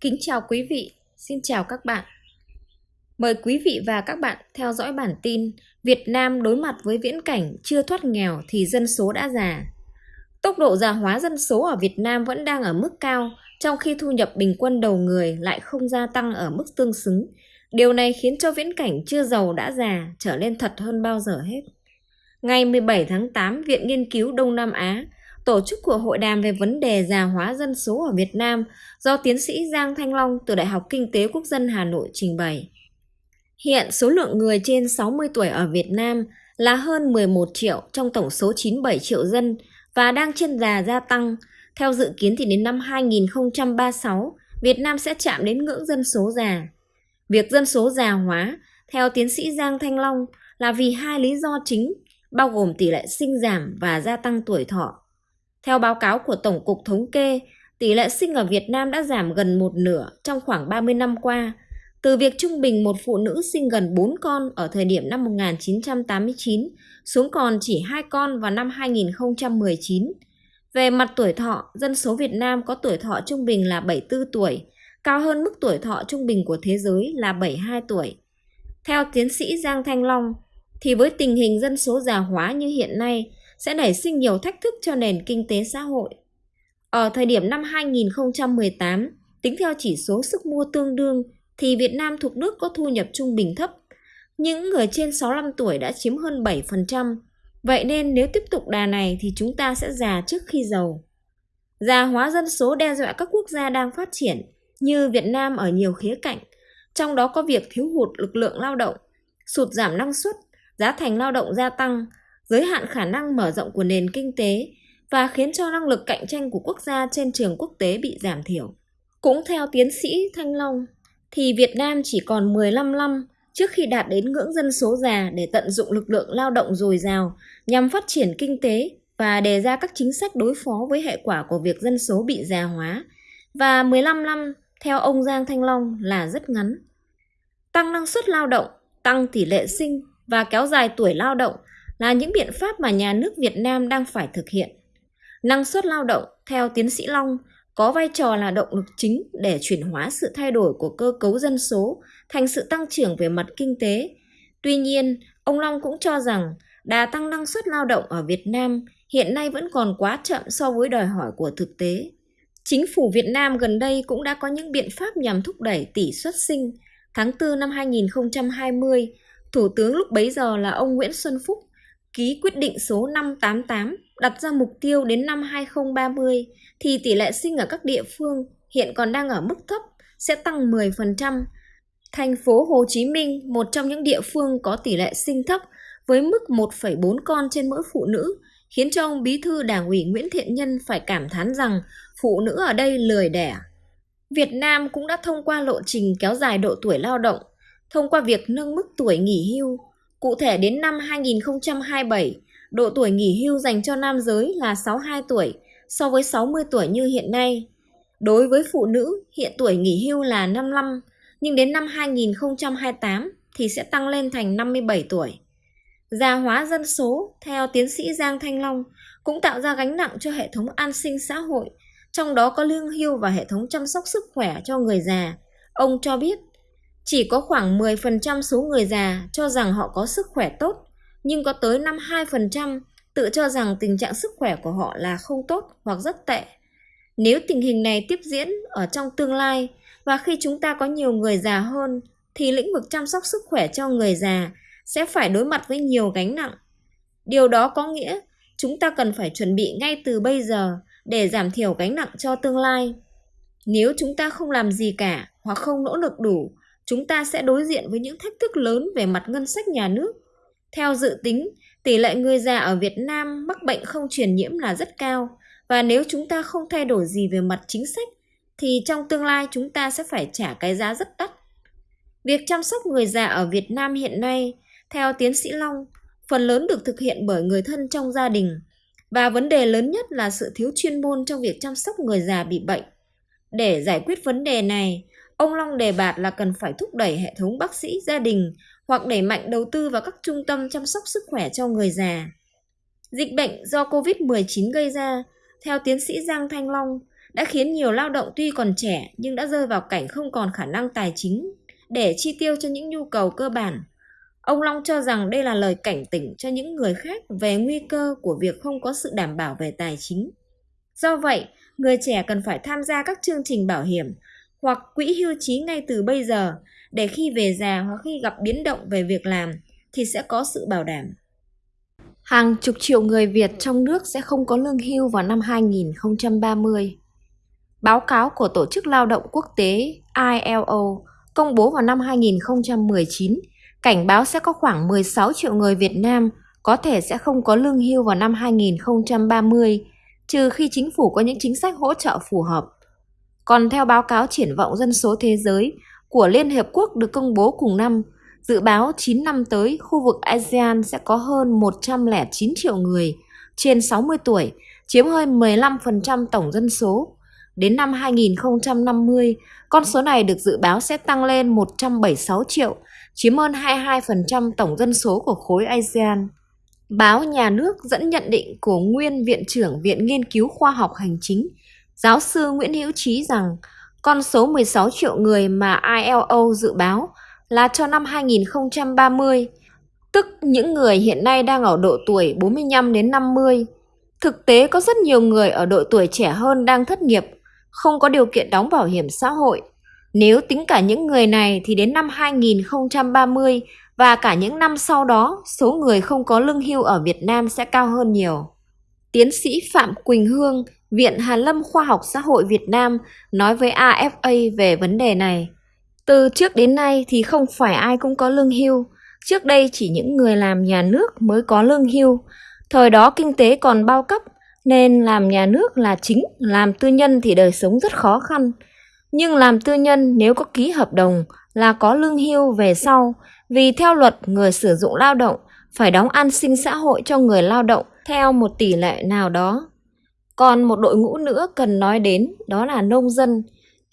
Kính chào quý vị, xin chào các bạn. Mời quý vị và các bạn theo dõi bản tin Việt Nam đối mặt với viễn cảnh chưa thoát nghèo thì dân số đã già. Tốc độ già hóa dân số ở Việt Nam vẫn đang ở mức cao, trong khi thu nhập bình quân đầu người lại không gia tăng ở mức tương xứng. Điều này khiến cho viễn cảnh chưa giàu đã già trở nên thật hơn bao giờ hết. Ngày 17 tháng 8, Viện Nghiên cứu Đông Nam Á tổ chức cuộc hội đàm về vấn đề già hóa dân số ở Việt Nam do tiến sĩ Giang Thanh Long từ Đại học Kinh tế Quốc dân Hà Nội trình bày. Hiện số lượng người trên 60 tuổi ở Việt Nam là hơn 11 triệu trong tổng số 97 triệu dân và đang trên đà gia tăng. Theo dự kiến thì đến năm 2036, Việt Nam sẽ chạm đến ngưỡng dân số già. Việc dân số già hóa, theo tiến sĩ Giang Thanh Long, là vì hai lý do chính, bao gồm tỷ lệ sinh giảm và gia tăng tuổi thọ. Theo báo cáo của Tổng cục Thống kê, tỷ lệ sinh ở Việt Nam đã giảm gần một nửa trong khoảng 30 năm qua, từ việc trung bình một phụ nữ sinh gần 4 con ở thời điểm năm 1989 xuống còn chỉ 2 con vào năm 2019. Về mặt tuổi thọ, dân số Việt Nam có tuổi thọ trung bình là 74 tuổi, cao hơn mức tuổi thọ trung bình của thế giới là 72 tuổi. Theo tiến sĩ Giang Thanh Long, thì với tình hình dân số già hóa như hiện nay, sẽ nảy sinh nhiều thách thức cho nền kinh tế xã hội. Ở thời điểm năm 2018, tính theo chỉ số sức mua tương đương thì Việt Nam thuộc nước có thu nhập trung bình thấp. Những người trên 65 tuổi đã chiếm hơn 7%. Vậy nên nếu tiếp tục đà này thì chúng ta sẽ già trước khi giàu. Già hóa dân số đe dọa các quốc gia đang phát triển như Việt Nam ở nhiều khía cạnh, trong đó có việc thiếu hụt lực lượng lao động, sụt giảm năng suất, giá thành lao động gia tăng, giới hạn khả năng mở rộng của nền kinh tế và khiến cho năng lực cạnh tranh của quốc gia trên trường quốc tế bị giảm thiểu. Cũng theo tiến sĩ Thanh Long, thì Việt Nam chỉ còn 15 năm trước khi đạt đến ngưỡng dân số già để tận dụng lực lượng lao động dồi dào nhằm phát triển kinh tế và đề ra các chính sách đối phó với hệ quả của việc dân số bị già hóa. Và 15 năm, theo ông Giang Thanh Long là rất ngắn. Tăng năng suất lao động, tăng tỷ lệ sinh và kéo dài tuổi lao động là những biện pháp mà nhà nước Việt Nam đang phải thực hiện. Năng suất lao động, theo tiến sĩ Long, có vai trò là động lực chính để chuyển hóa sự thay đổi của cơ cấu dân số thành sự tăng trưởng về mặt kinh tế. Tuy nhiên, ông Long cũng cho rằng đà tăng năng suất lao động ở Việt Nam hiện nay vẫn còn quá chậm so với đòi hỏi của thực tế. Chính phủ Việt Nam gần đây cũng đã có những biện pháp nhằm thúc đẩy tỷ suất sinh. Tháng 4 năm 2020, Thủ tướng lúc bấy giờ là ông Nguyễn Xuân Phúc ký quyết định số 588 đặt ra mục tiêu đến năm 2030 thì tỷ lệ sinh ở các địa phương hiện còn đang ở mức thấp sẽ tăng 10%. Thành phố Hồ Chí Minh, một trong những địa phương có tỷ lệ sinh thấp với mức 1,4 con trên mỗi phụ nữ, khiến cho ông Bí thư Đảng ủy Nguyễn Thiện Nhân phải cảm thán rằng phụ nữ ở đây lười đẻ. Việt Nam cũng đã thông qua lộ trình kéo dài độ tuổi lao động, thông qua việc nâng mức tuổi nghỉ hưu, Cụ thể đến năm 2027, độ tuổi nghỉ hưu dành cho nam giới là 62 tuổi so với 60 tuổi như hiện nay. Đối với phụ nữ, hiện tuổi nghỉ hưu là 55, nhưng đến năm 2028 thì sẽ tăng lên thành 57 tuổi. Già hóa dân số, theo tiến sĩ Giang Thanh Long, cũng tạo ra gánh nặng cho hệ thống an sinh xã hội, trong đó có lương hưu và hệ thống chăm sóc sức khỏe cho người già. Ông cho biết, chỉ có khoảng 10% số người già cho rằng họ có sức khỏe tốt, nhưng có tới 52% tự cho rằng tình trạng sức khỏe của họ là không tốt hoặc rất tệ. Nếu tình hình này tiếp diễn ở trong tương lai và khi chúng ta có nhiều người già hơn thì lĩnh vực chăm sóc sức khỏe cho người già sẽ phải đối mặt với nhiều gánh nặng. Điều đó có nghĩa chúng ta cần phải chuẩn bị ngay từ bây giờ để giảm thiểu gánh nặng cho tương lai. Nếu chúng ta không làm gì cả hoặc không nỗ lực đủ chúng ta sẽ đối diện với những thách thức lớn về mặt ngân sách nhà nước. Theo dự tính, tỷ lệ người già ở Việt Nam mắc bệnh không truyền nhiễm là rất cao và nếu chúng ta không thay đổi gì về mặt chính sách thì trong tương lai chúng ta sẽ phải trả cái giá rất đắt. Việc chăm sóc người già ở Việt Nam hiện nay, theo tiến sĩ Long, phần lớn được thực hiện bởi người thân trong gia đình và vấn đề lớn nhất là sự thiếu chuyên môn trong việc chăm sóc người già bị bệnh. Để giải quyết vấn đề này, Ông Long đề bạt là cần phải thúc đẩy hệ thống bác sĩ gia đình hoặc đẩy mạnh đầu tư vào các trung tâm chăm sóc sức khỏe cho người già. Dịch bệnh do COVID-19 gây ra, theo tiến sĩ Giang Thanh Long, đã khiến nhiều lao động tuy còn trẻ nhưng đã rơi vào cảnh không còn khả năng tài chính để chi tiêu cho những nhu cầu cơ bản. Ông Long cho rằng đây là lời cảnh tỉnh cho những người khác về nguy cơ của việc không có sự đảm bảo về tài chính. Do vậy, người trẻ cần phải tham gia các chương trình bảo hiểm hoặc quỹ hưu trí ngay từ bây giờ để khi về già hoặc khi gặp biến động về việc làm thì sẽ có sự bảo đảm. Hàng chục triệu người Việt trong nước sẽ không có lương hưu vào năm 2030. Báo cáo của Tổ chức Lao động Quốc tế ILO công bố vào năm 2019 cảnh báo sẽ có khoảng 16 triệu người Việt Nam có thể sẽ không có lương hưu vào năm 2030, trừ khi chính phủ có những chính sách hỗ trợ phù hợp. Còn theo báo cáo triển vọng dân số thế giới của Liên Hiệp Quốc được công bố cùng năm, dự báo 9 năm tới khu vực ASEAN sẽ có hơn 109 triệu người trên 60 tuổi, chiếm hơn 15% tổng dân số. Đến năm 2050, con số này được dự báo sẽ tăng lên 176 triệu, chiếm hơn 22% tổng dân số của khối ASEAN. Báo Nhà nước dẫn nhận định của nguyên Viện trưởng Viện Nghiên cứu Khoa học Hành chính, giáo sư Nguyễn Hữu Trí rằng con số 16 triệu người mà ILO dự báo là cho năm 2030, tức những người hiện nay đang ở độ tuổi 45 đến 50. Thực tế có rất nhiều người ở độ tuổi trẻ hơn đang thất nghiệp, không có điều kiện đóng bảo hiểm xã hội. Nếu tính cả những người này thì đến năm 2030 và cả những năm sau đó, số người không có lương hưu ở Việt Nam sẽ cao hơn nhiều. Tiến sĩ Phạm Quỳnh Hương, Viện Hàn Lâm Khoa học Xã hội Việt Nam nói với AFA về vấn đề này. Từ trước đến nay thì không phải ai cũng có lương hưu. Trước đây chỉ những người làm nhà nước mới có lương hưu. Thời đó kinh tế còn bao cấp nên làm nhà nước là chính, làm tư nhân thì đời sống rất khó khăn. Nhưng làm tư nhân nếu có ký hợp đồng là có lương hưu về sau, vì theo luật người sử dụng lao động phải đóng an sinh xã hội cho người lao động theo một tỷ lệ nào đó. Còn một đội ngũ nữa cần nói đến đó là nông dân.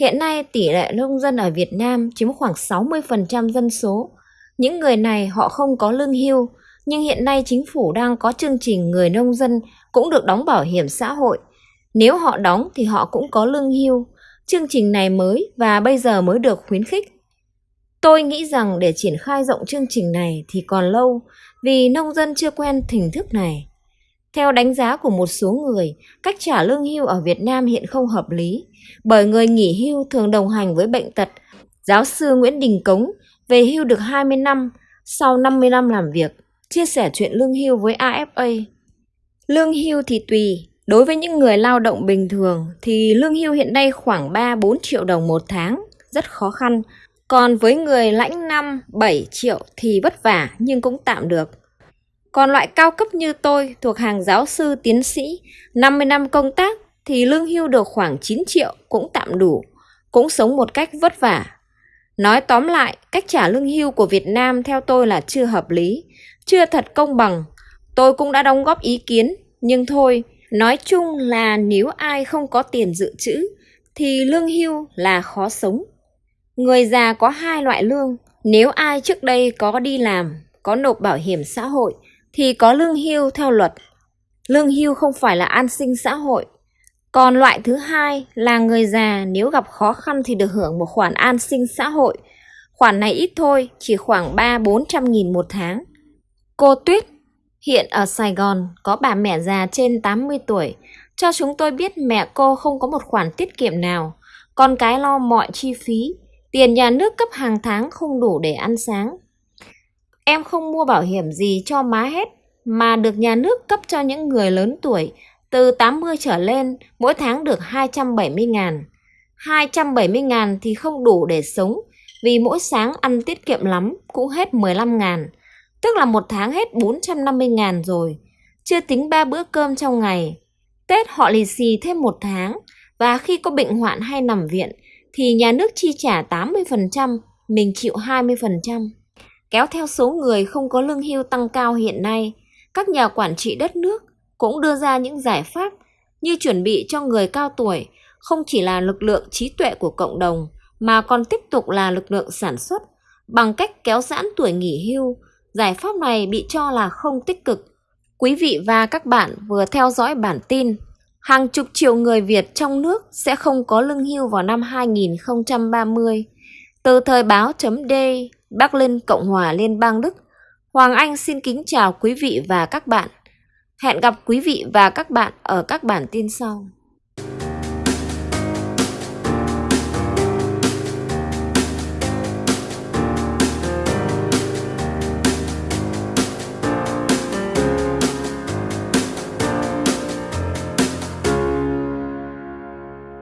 Hiện nay tỷ lệ nông dân ở Việt Nam chiếm khoảng 60% dân số. Những người này họ không có lương hưu, nhưng hiện nay chính phủ đang có chương trình người nông dân cũng được đóng bảo hiểm xã hội. Nếu họ đóng thì họ cũng có lương hưu. Chương trình này mới và bây giờ mới được khuyến khích. Tôi nghĩ rằng để triển khai rộng chương trình này thì còn lâu vì nông dân chưa quen hình thức này. Theo đánh giá của một số người, cách trả lương hưu ở Việt Nam hiện không hợp lý, bởi người nghỉ hưu thường đồng hành với bệnh tật. Giáo sư Nguyễn Đình Cống về hưu được 20 năm, sau 50 năm làm việc, chia sẻ chuyện lương hưu với AFA. Lương hưu thì tùy, đối với những người lao động bình thường thì lương hưu hiện nay khoảng 3-4 triệu đồng một tháng, rất khó khăn. Còn với người lãnh 5-7 triệu thì vất vả nhưng cũng tạm được. Còn loại cao cấp như tôi thuộc hàng giáo sư tiến sĩ 50 năm công tác thì lương hưu được khoảng 9 triệu cũng tạm đủ, cũng sống một cách vất vả. Nói tóm lại, cách trả lương hưu của Việt Nam theo tôi là chưa hợp lý, chưa thật công bằng. Tôi cũng đã đóng góp ý kiến, nhưng thôi, nói chung là nếu ai không có tiền dự trữ thì lương hưu là khó sống. Người già có hai loại lương, nếu ai trước đây có đi làm, có nộp bảo hiểm xã hội thì có lương hưu theo luật. Lương hưu không phải là an sinh xã hội. Còn loại thứ hai là người già nếu gặp khó khăn thì được hưởng một khoản an sinh xã hội. Khoản này ít thôi, chỉ khoảng 3-400 nghìn một tháng. Cô Tuyết hiện ở Sài Gòn có bà mẹ già trên 80 tuổi. Cho chúng tôi biết mẹ cô không có một khoản tiết kiệm nào. Con cái lo mọi chi phí. Tiền nhà nước cấp hàng tháng không đủ để ăn sáng. Em không mua bảo hiểm gì cho má hết, mà được nhà nước cấp cho những người lớn tuổi từ 80 trở lên, mỗi tháng được 270 ngàn. 270 ngàn thì không đủ để sống, vì mỗi sáng ăn tiết kiệm lắm cũng hết 15 ngàn. Tức là một tháng hết 450 ngàn rồi, chưa tính ba bữa cơm trong ngày. Tết họ lì xì thêm một tháng, và khi có bệnh hoạn hay nằm viện thì nhà nước chi trả 80%, mình chịu 20%. Kéo theo số người không có lương hưu tăng cao hiện nay, các nhà quản trị đất nước cũng đưa ra những giải pháp như chuẩn bị cho người cao tuổi không chỉ là lực lượng trí tuệ của cộng đồng mà còn tiếp tục là lực lượng sản xuất bằng cách kéo giãn tuổi nghỉ hưu. Giải pháp này bị cho là không tích cực. Quý vị và các bạn vừa theo dõi bản tin hàng chục triệu người Việt trong nước sẽ không có lương hưu vào năm 2030. Từ thời báo chấm D, Bắc Cộng hòa Liên bang Đức, Hoàng Anh xin kính chào quý vị và các bạn. Hẹn gặp quý vị và các bạn ở các bản tin sau.